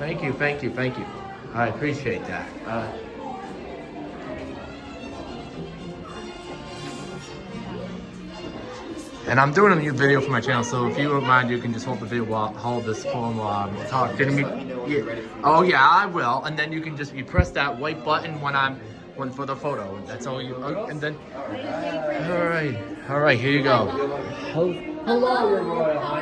Thank you, thank you, thank you. I appreciate that. Uh, and I'm doing a new video for my channel, so if you don't mind, you can just hold the video while hold this phone while I'm talking. Yeah. Oh yeah, I will. And then you can just you press that white button when I'm when for the photo. That's all you. oh, And then. All right, all right. Here you go. Hello, hello, Your Royal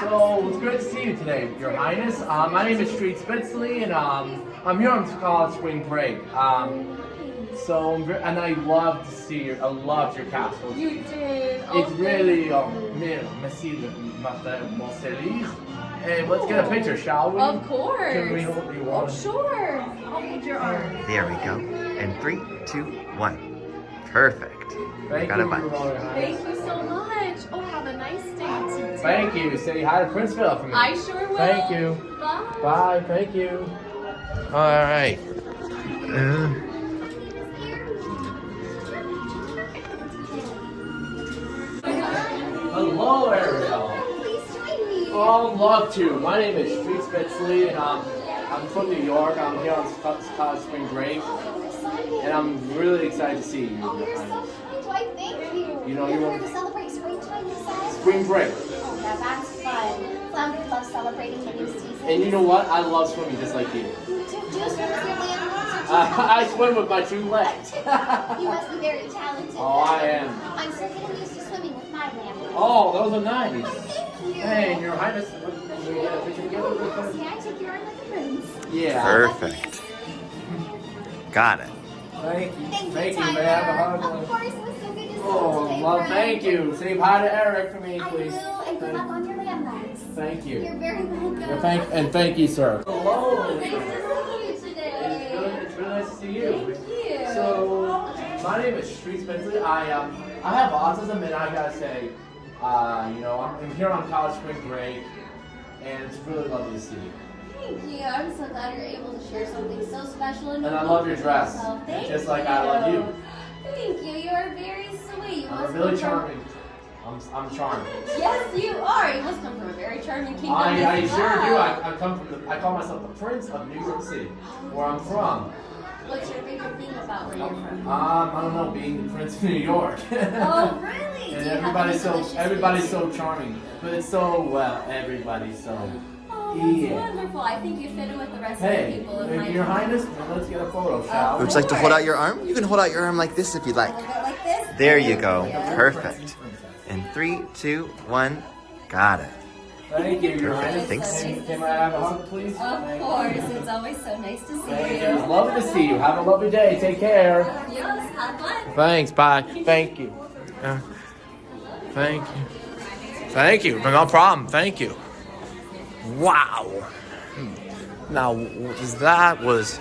So it's good to see you today, Your Highness. Uh, my name is Street Spitzley, and um, I'm here on college spring break. Um, so I'm ve- and I love to see your, I loved your castle. You did. Oh, It's really um, me- merci de Martin Hey, let's get a picture, shall we? Of course. Can we hold you Oh, sure. I'll hold your arm. There we go. And three, two, one. Perfect. Thank Got you, a bunch. Your Royal Highness. Thank you so much. Oh, have a nice day today. Thank you. Say hi to Prince Philip for me. I sure will. Thank you. Bye. Bye. Thank you. All right. Uh, hello, Ariel. Please join me. Oh, love to. My name is Street Spitzley, and um, I'm from New York. I'm here on Sc- College Spring Break, and I'm really excited to see you. Oh, you're so kind. Why, thank you. You know, You're you're- here to celebrate spring break. Spring Break. Yeah, that's fun. Flounder loves celebrating the new season. And you know what? I love swimming just like you. You do, do you swim with your land Uh, I swim with my two legs. You must be very talented. oh, I am. I'm so getting used to swimming with my land. Oh, those are nice. Thank you. Hey, and Your Highness, can we get a picture together? May I take your arm like a prince? Yeah. Perfect. Got it. Thank you. Thank you, Thank you. Tyler. May I have a hug? Of course, it was so good to see you Oh, today, well, thank you. Say hi to Eric for me, I please. will, and good luck on your landmarks. Thank you. You're very welcome. Yeah, thank and thank you, sir. Hello. Nice to see you It's today. good. It's really nice to see you. Thank you. So, my name is Street Spencer. I um, I have autism, and I gotta say, uh, you know, I'm, I'm here on college spring break, and it's really lovely to see you. Thank you. I'm so glad you're able to share something so special and And I love your dress, yourself. Thank just like I love you. Thank you. You are very sweet. You I'm really charming. I'm, I'm charming. Yes, you are. You must come from a very charming kingdom. I, I sure well. do. I, I come from the, I call myself the Prince of New York City, where I'm from. What's your favorite thing about where you're from? Um, I don't know, being the Prince of New York. oh, really? and Do you have everybody's so everybody's so charming, but it's so well. Everybody's so. Oh, that's Yeah. wonderful. I think you fit in with the rest of Hey, the people in my Your town. Highness, let's get a photo, shall we? Would you like to hold out your arm? You can hold out your arm like this if you'd like. A little bit like this? There you go. Yeah. Perfect. And three, two, one. Got it. Thank you, Your Perfect. Highness. Thanks. Can, can I have a hug, please? Of Thank course. you. It's always so nice to see Thank you. you. It's lovely to see you. Have a lovely day. Take care. Yes, have fun. Thanks. Bye. Thank you. Uh, thank you. Thank you. No problem. Thank you. Wow. Hmm. Now, that was